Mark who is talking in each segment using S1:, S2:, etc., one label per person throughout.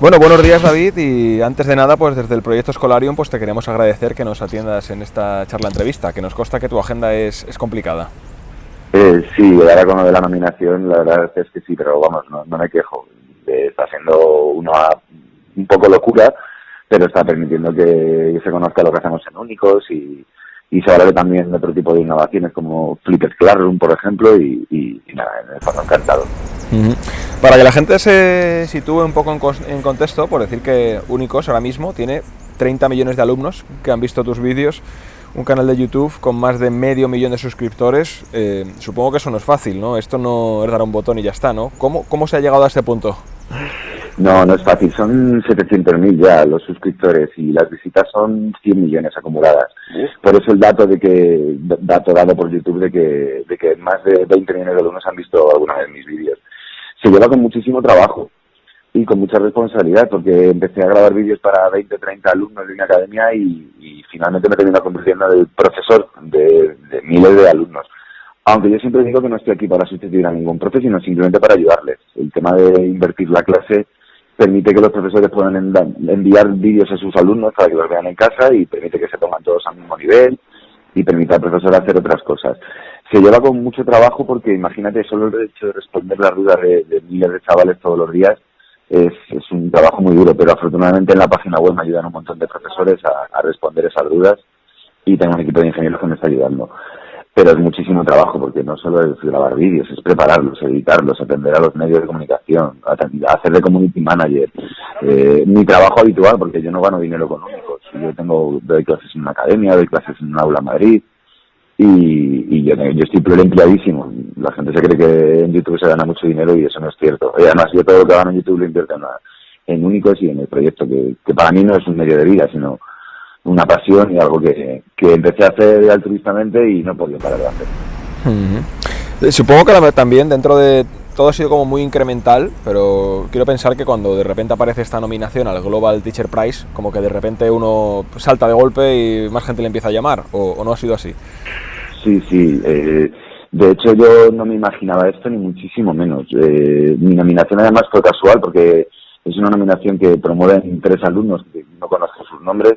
S1: Bueno, buenos días David y antes de nada, pues desde el proyecto Escolarium pues te queremos agradecer que nos atiendas en esta charla entrevista, que nos consta que tu agenda es, es complicada.
S2: Eh, sí, ahora con lo de la nominación, la verdad es que sí, pero vamos, no, me quejo. Eh, está siendo una un poco locura, pero está permitiendo que se conozca lo que hacemos en Únicos y, se hable también de otro tipo de innovaciones como Flipped Classroom, por ejemplo, y, y, y nada, en el
S1: Para que la gente se sitúe un poco en, en, contexto, por decir que Únicos ahora mismo tiene 30 millones de alumnos que han visto tus vídeos, un canal de YouTube con más de medio millón de suscriptores. Eh, supongo que eso no es fácil, ¿no? Esto no es dar un botón y ya está, ¿no? ¿Cómo, cómo se ha llegado a este punto?
S2: No, no es fácil. Son 700.000 ya los suscriptores y las visitas son 100 millones acumuladas. Por eso el dato de que dato dado por YouTube de que, de que más de 20 millones de alumnos han visto alguna vez mis vídeos. Se lleva con muchísimo trabajo y con mucha responsabilidad porque empecé a grabar vídeos para 20, 30 alumnos de una academia y, finalmente me termino convirtiendo en el profesor de, de miles de alumnos aunque yo siempre digo que no estoy aquí para sustituir a ningún profe, sino simplemente para ayudarles. El tema de invertir la clase permite que los profesores puedan enviar vídeos a sus alumnos para que los vean en casa y permite que se pongan todos al mismo nivel y permite al profesor hacer otras cosas. Se lleva con mucho trabajo porque imagínate solo el hecho de responder las dudas de, miles de chavales todos los días es, un trabajo muy duro, pero afortunadamente en la página web me ayudan un montón de profesores a, a responder esas dudas y tengo un equipo de ingenieros que me está ayudando pero es muchísimo trabajo porque no solo es grabar vídeos, es prepararlos, editarlos, atender a los medios de comunicación, hacer de community manager. Eh, mi trabajo habitual, porque yo no gano dinero económico, yo tengo doy clases en una academia, doy clases en un aula en Madrid y, y yo, estoy empleadísimo. La gente se cree que en YouTube se gana mucho dinero y eso no es cierto. Y además yo todo lo que gano en YouTube lo invierto en, únicos y en el proyecto, que, para mí no es un medio de vida, sino una pasión y algo que, que empecé a hacer altruistamente y no podía parar de hacer.
S1: Uh -huh. Supongo que también dentro de todo ha sido como muy incremental, pero quiero pensar que cuando de repente aparece esta nominación al Global Teacher Prize, como que de repente uno salta de golpe y más gente le empieza a llamar, o, no ha sido así.
S2: Sí, sí. Eh, de hecho, yo no me imaginaba esto ni muchísimo menos. Eh, mi nominación además fue casual porque es una nominación que promueven tres alumnos que no conozco sus nombres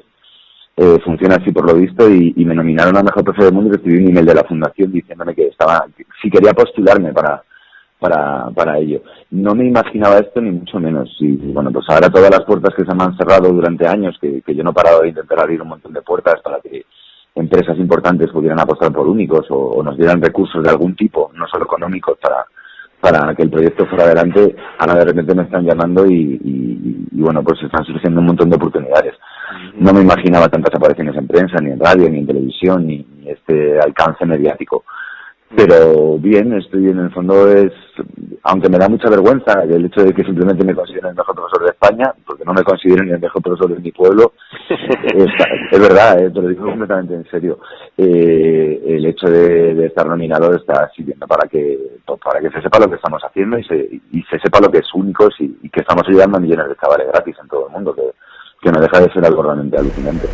S2: eh, funciona así por lo visto y, me nominaron a mejor profe del mundo y recibí un email de la fundación diciéndome que estaba si quería postularme para para para ello no me imaginaba esto ni mucho menos y bueno pues ahora todas las puertas que se me han cerrado durante años que, que yo no he parado de intentar abrir un montón de puertas para que empresas importantes pudieran apostar por únicos o, o nos dieran recursos de algún tipo no solo económicos para para que el proyecto fuera adelante, ahora de repente me están llamando y, y, y bueno, pues están surgiendo un montón de oportunidades. No me imaginaba tantas apariciones en prensa, ni en radio, ni en televisión, ni, ni este alcance mediático. Pero bien, estoy en el fondo es, aunque me da mucha vergüenza el hecho de que simplemente me consideren el mejor profesor de España, porque no me considero ni el mejor profesor de mi pueblo, es, es verdad, eh, te lo digo completamente en serio. Eh, el hecho de, de, estar nominado está sirviendo para que para que se sepa lo que estamos haciendo y se, y se sepa lo que es únicos y, y que estamos ayudando a millones de chavales gratis en todo el mundo, que, que no deja de ser algo realmente alucinante.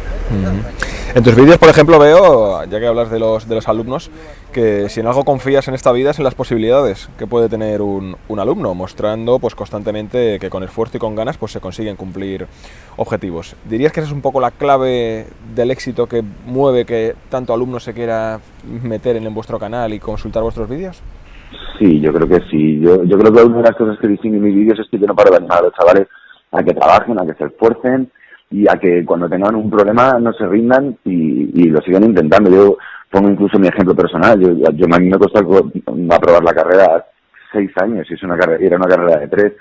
S1: En tus vídeos, por ejemplo, veo, ya que hablas de los, de los alumnos, que si en algo confías en esta vida es en las posibilidades que puede tener un, un, alumno, mostrando pues constantemente que con esfuerzo y con ganas pues se consiguen cumplir objetivos. ¿Dirías que esa es un poco la clave del éxito que mueve que tanto alumno se quiera meter en, en vuestro canal y consultar vuestros vídeos?
S2: Sí, yo creo que sí. Yo, yo creo que una de las cosas que distingue mis vídeos es que yo no paro de animar a los chavales a que trabajen, a que se esfuercen y a que cuando tengan un problema no se rindan y, lo sigan intentando. Yo pongo incluso mi ejemplo personal. Yo, yo a mí me costó aprobar la carrera seis años y es una carrera, era una carrera de tres.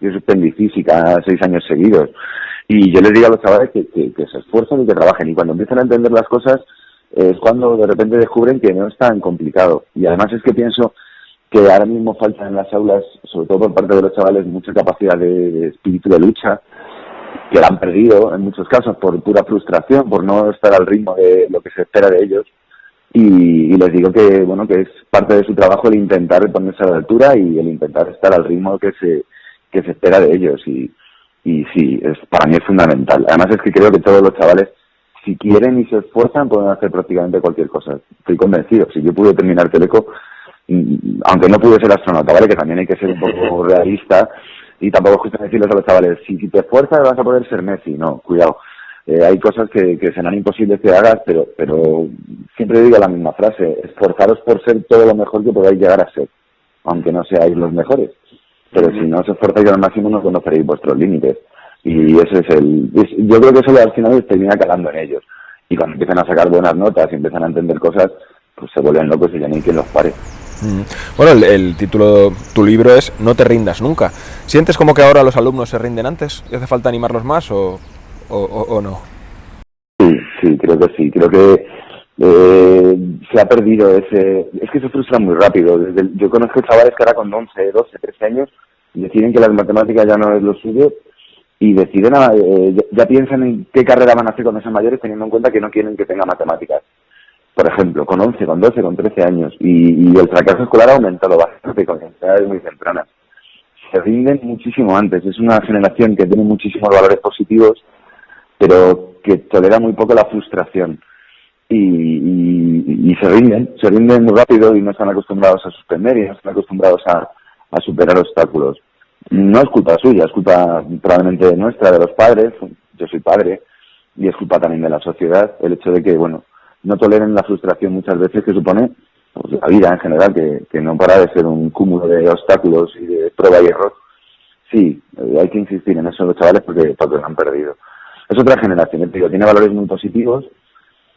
S2: Yo suspendí física seis años seguidos. Y yo les digo a los chavales que, que, se esfuercen y que trabajen. Y cuando empiezan a entender las cosas es cuando de repente descubren que no es tan complicado. Y además es que pienso que ahora mismo falta en las aulas, sobre todo por parte de los chavales, mucha capacidad de espíritu de lucha, que la han perdido en muchos casos por pura frustración, por no estar al ritmo de lo que se espera de ellos. Y, y, les digo que bueno que es parte de su trabajo el intentar ponerse a la altura y el intentar estar al ritmo que se que se espera de ellos y, y sí es para mí es fundamental además es que creo que todos los chavales si quieren y se esfuerzan pueden hacer prácticamente cualquier cosa estoy convencido si yo pude terminar Teleco aunque no pude ser astronauta, ¿vale? Que también hay que ser un poco realista. Y tampoco es cuestión decirles a los chavales, si, te esfuerzas vas a poder ser Messi. No, cuidado. Eh, hay cosas que, que serán imposibles que hagas, pero, pero siempre digo la misma frase, esforzaros por ser todo lo mejor que podáis llegar a ser, aunque no seáis los mejores. Pero si no os esforzáis al máximo no conoceréis vuestros límites. Y ese es el... yo creo que eso al final termina calando en ellos. Y cuando empiezan a sacar buenas notas y empiezan a entender cosas, pues se vuelven locos y ya ni quien los pare.
S1: Mm. Bueno, el, título de tu libro es No te rindas nunca. ¿Sientes como que ahora los alumnos se rinden antes? ¿Y hace falta animarlos más o, o, no?
S2: Sí, sí, creo que sí. Creo que eh, se ha perdido ese... Es que se frustra muy rápido. yo conozco chavales que ahora con 11, 12, 13 años deciden que las matemáticas ya no es lo suyo y deciden, eh, ya, piensan en qué carrera van a hacer con esos mayores teniendo en cuenta que no quieren que tenga matemáticas por ejemplo, con 11, con 12, con 13 años, y, el fracaso escolar ha aumentado bastante con edades muy tempranas. Se rinden muchísimo antes, es una generación que tiene muchísimos valores positivos, pero que tolera muy poco la frustración. Y, se rinden, se rinden muy rápido y no están acostumbrados a suspender y no están acostumbrados a, a superar obstáculos. No es culpa suya, es culpa probablemente nuestra, de los padres, yo soy padre, y es culpa también de la sociedad, el hecho de que, bueno, no toleren la frustración muchas veces que supone pues, la vida en general, que, que no para de ser un cúmulo de obstáculos y de prueba y error. Sí, eh, hay que insistir en eso los chavales porque, porque lo han perdido. Es otra generación, digo, tiene valores muy positivos,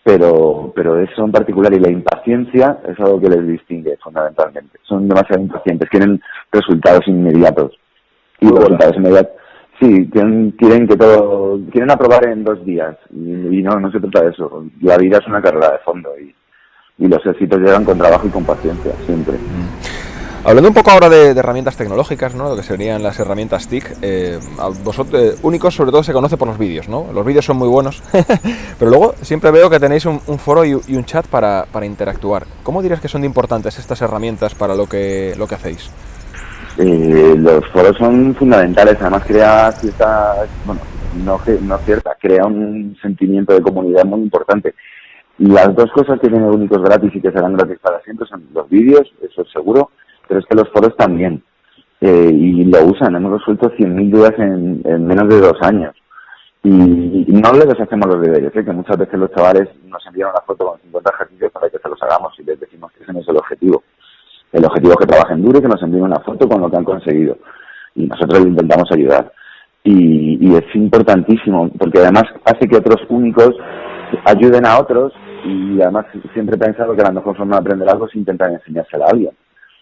S2: pero, pero eso en particular y la impaciencia es algo que les distingue fundamentalmente. Son demasiado impacientes, quieren resultados inmediatos. Y los resultados inmediatos Sí, quieren, quieren que todo, quieren aprobar en dos días y, no, no se trata de eso. La vida es una carrera de fondo y, y los éxitos llegan con trabajo y con paciencia, siempre.
S1: Mm. Hablando un poco ahora de, herramientas tecnológicas, ¿no? lo que serían las herramientas TIC, eh, vosotros, eh, únicos sobre todo se conoce por los vídeos, ¿no? Los vídeos son muy buenos, pero luego siempre veo que tenéis un, foro y, un chat para, para interactuar. ¿Cómo dirías que son importantes estas herramientas para lo que, lo que hacéis?
S2: Eh, los foros son fundamentales, además crea cierta, bueno, no, no cierta, crea un sentimiento de comunidad muy importante. Las dos cosas que tienen únicos gratis y que serán gratis para siempre son los vídeos, eso es seguro, pero es que los foros también. Eh, y lo usan, hemos resuelto 100.000 dudas en, menos de dos años. Y, no les deshacemos los deberes, ¿eh? que muchas veces los chavales nos envían una foto con 50 ejercicios para que se los hagamos y les decimos que ese no es el objetivo. El objetivo es que trabajen duro y que nos envíen una foto con lo que han conseguido. Y nosotros le intentamos ayudar. Y, es importantísimo, porque además hace que otros únicos ayuden a otros y además siempre he pensado que la mejor forma de aprender algo es intentar enseñárselo a alguien.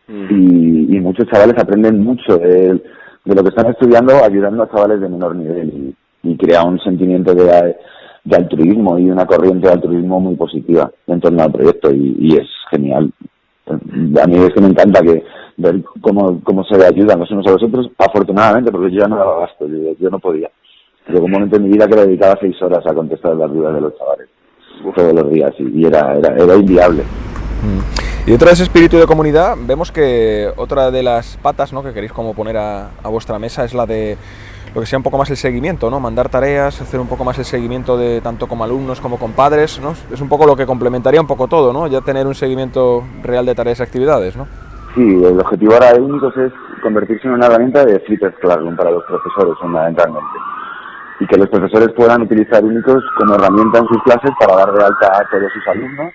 S2: Mm. Y, muchos chavales aprenden mucho de, lo que están estudiando ayudando a chavales de menor nivel y, crea un sentimiento de, altruismo y una corriente de altruismo muy positiva en torno al proyecto y es genial a mí es que me encanta que ver cómo, cómo se ayudan los unos a los otros, afortunadamente, porque yo ya no daba gasto, yo, no podía. Llegó un momento en mi vida que le dedicaba seis horas a contestar las dudas de los chavales, todos los días, y, era, era, era inviable.
S1: Mm. Y dentro de ese espíritu de comunidad, vemos que otra de las patas ¿no? que queréis como poner a, a vuestra mesa es la de lo que sea un poco más el seguimiento, ¿no? Mandar tareas, hacer un poco más el seguimiento de tanto como alumnos como con padres, ¿no? Es un poco lo que complementaría un poco todo, ¿no? Ya tener un seguimiento real de tareas y actividades, ¿no?
S2: Sí, el objetivo ahora de Únicos es convertirse en una herramienta de flipped classroom para los profesores, fundamentalmente. Y que los profesores puedan utilizar Únicos como herramienta en sus clases para dar de alta a todos sus alumnos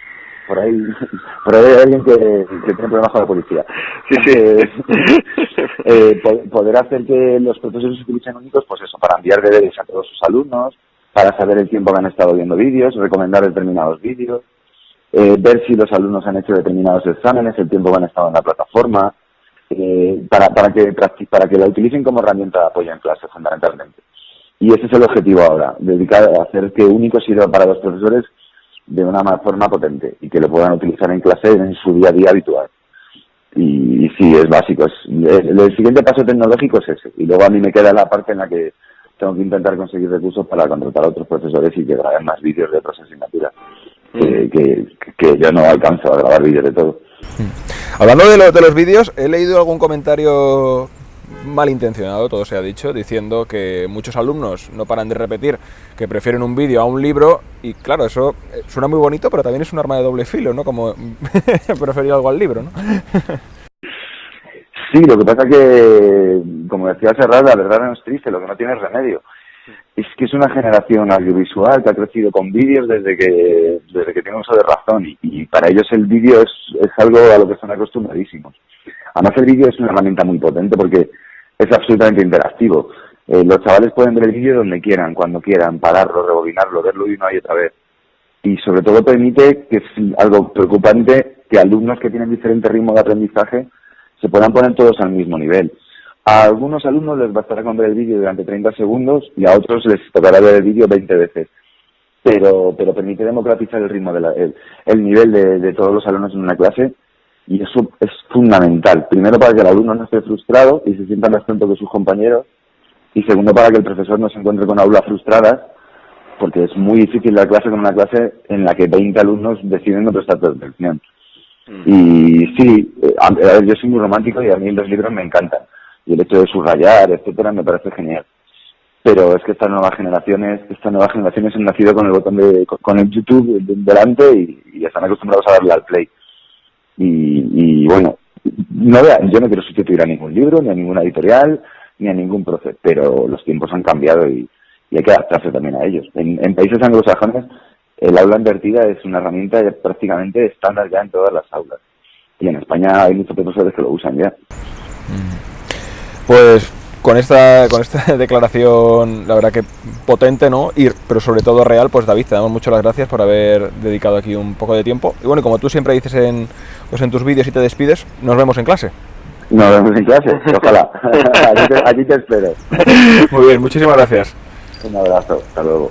S2: por ahí, por ahí hay alguien que, que tiene problemas con la policía. Sí, sí. Eh, poder hacer que los profesores utilicen únicos, pues eso, para enviar deberes a todos sus alumnos, para saber el tiempo que han estado viendo vídeos, recomendar determinados vídeos, eh, ver si los alumnos han hecho determinados exámenes, el tiempo que han estado en la plataforma, eh, para, para, que, para que la utilicen como herramienta de apoyo en clase, fundamentalmente. Y ese es el objetivo ahora, dedicar a hacer que único sirva para los profesores de una forma potente y que lo puedan utilizar en clase en su día a día habitual. Y, sí, es básico. Es, el, siguiente paso tecnológico es ese. Y luego a mí me queda la parte en la que tengo que intentar conseguir recursos para contratar a otros profesores y que graben más vídeos de otras asignaturas. Que, que, yo no alcanzo a grabar vídeos de todo.
S1: Hablando de, de los vídeos, he leído algún comentario malintencionado, todo se ha dicho, diciendo que muchos alumnos no paran de repetir que prefieren un vídeo a un libro y claro, eso eh, suena muy bonito, pero también es un arma de doble filo, ¿no? Como preferir algo al libro, ¿no?
S2: Sí, lo que pasa que, como decía Serrat, la verdad no es triste, lo que no tiene es remedio. Es que es una generación audiovisual que ha crecido con vídeos desde que desde que tiene uso de razón y, para ellos el vídeo es, es algo a lo que están acostumbradísimos. Además el vídeo es una herramienta muy potente porque es absolutamente interactivo. Eh, los chavales pueden ver el vídeo donde quieran, cuando quieran, pararlo, rebobinarlo, verlo una y otra vez. Y sobre todo permite, que es algo preocupante, que alumnos que tienen diferente ritmo de aprendizaje se puedan poner todos al mismo nivel. A algunos alumnos les bastará con ver el vídeo durante 30 segundos y a otros les tocará ver el vídeo 20 veces. Pero, pero permite democratizar el ritmo, de el, nivel de todos los alumnos en una clase y eso es fundamental. Primero para que el alumno no esté frustrado y se sienta más tonto que sus compañeros y segundo para que el profesor no se encuentre con aulas frustradas porque es muy difícil la clase con una clase en la que 20 alumnos deciden no prestar atención. Mm. Y sí, eh, yo soy muy romántico y a mí los libros me encantan. Y el hecho de subrayar, etcétera, me parece genial. Pero es que estas nuevas generaciones, estas nuevas generaciones han nacido con el botón de, con el YouTube delante y, y están acostumbrados a darle al play. Y, y bueno, no yo no quiero sustituir a ningún libro, ni a ninguna editorial, ni a ningún proceso, pero los tiempos han cambiado y, y hay que adaptarse también a ellos. En, en países anglosajones el aula invertida es una herramienta prácticamente estándar ya en todas las aulas. Y en España hay muchos profesores que lo usan ya.
S1: Pues con esta, con esta declaración, la verdad que potente, ¿no? Y, pero sobre todo real, pues David, te damos muchas las gracias por haber dedicado aquí un poco de tiempo. Y bueno, como tú siempre dices en, pues en tus vídeos y te despides, nos vemos en clase.
S2: Nos vemos en clase, ojalá. allí, te, allí te espero.
S1: Muy bien, muchísimas gracias.
S2: Un abrazo, hasta luego.